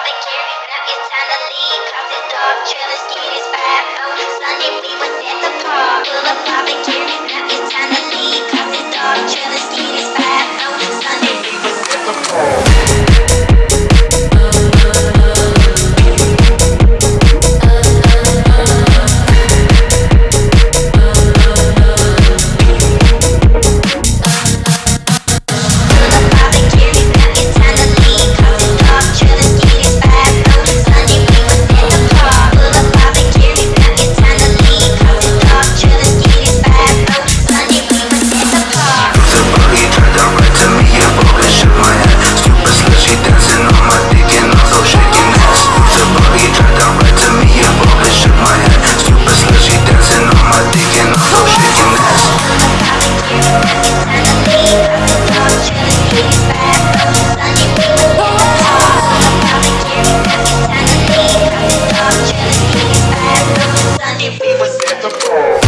barbecue. Now it's time to leave. Cause it's dark, trailer skiing is five. Oh, Sunday we the.